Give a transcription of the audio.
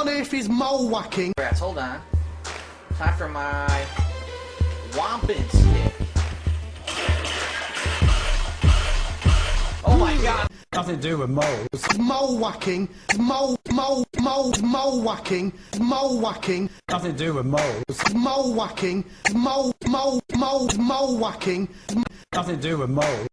on earth is mole whacking? Rats, hold on. Time for my wampin stick. Oh my god! Nothing to do with moles. Mole whacking, mole, mole, mole, mole whacking, mole whacking, Nothing to do with moles. mole whacking, mole, mole, mole, mole whacking. Nothing to do with moles.